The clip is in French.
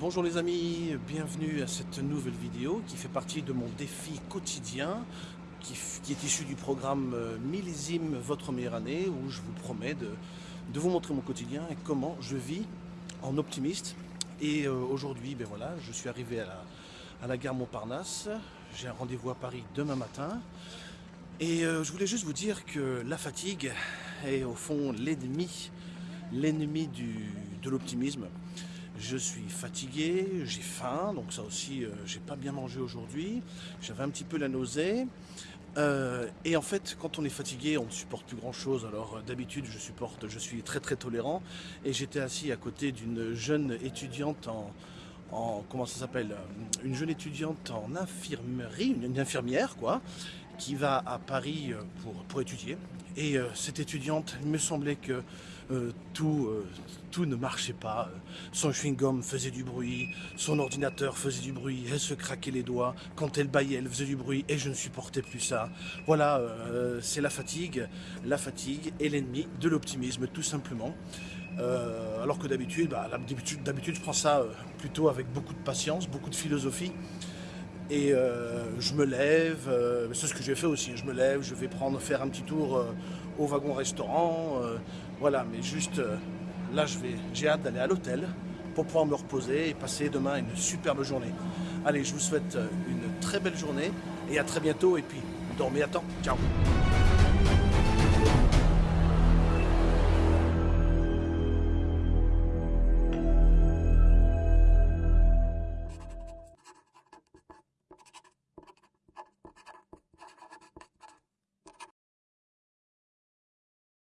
Bonjour les amis, bienvenue à cette nouvelle vidéo qui fait partie de mon défi quotidien qui, est issu du programme euh, Millésime Votre Meilleure Année où je vous promets de, vous montrer mon quotidien et comment je vis en optimiste. Et euh, aujourd'hui, ben voilà, je suis arrivé à la, gare Montparnasse, j'ai un rendez-vous à Paris demain matin et euh, je voulais juste vous dire que la fatigue est au fond l'ennemi l'ennemi de l'optimisme. Je suis fatigué, j'ai faim, donc ça aussi, euh, j'ai pas bien mangé aujourd'hui. J'avais un petit peu la nausée. Euh, et en fait, quand on est fatigué, on ne supporte plus grand chose. Alors euh, d'habitude, je supporte, je suis très très tolérant. Et j'étais assis à côté d'une jeune étudiante en, en comment ça s'appelle Une jeune étudiante en infirmerie, une, infirmière quoi, qui va à Paris pour, pour étudier. Et cette étudiante, il me semblait que euh, tout, euh, tout ne marchait pas. Son chewing-gum faisait du bruit, son ordinateur faisait du bruit, elle se craquait les doigts, quand elle baillait, elle faisait du bruit et je ne supportais plus ça. Voilà, euh, c'est la fatigue. La fatigue est l'ennemi de l'optimisme, tout simplement. alors que d'habitude, bah, d'habitude, je prends ça plutôt avec beaucoup de patience, beaucoup de philosophie. Et je me lève, c'est ce que j'ai fait aussi, je me lève, je vais prendre, faire un petit tour au wagon-restaurant, voilà, mais juste euh, là, j'ai hâte d'aller à l'hôtel pour pouvoir me reposer et passer demain une superbe journée. Allez, je vous souhaite euh, une très belle journée et à très bientôt. Et puis, dormez à temps. Ciao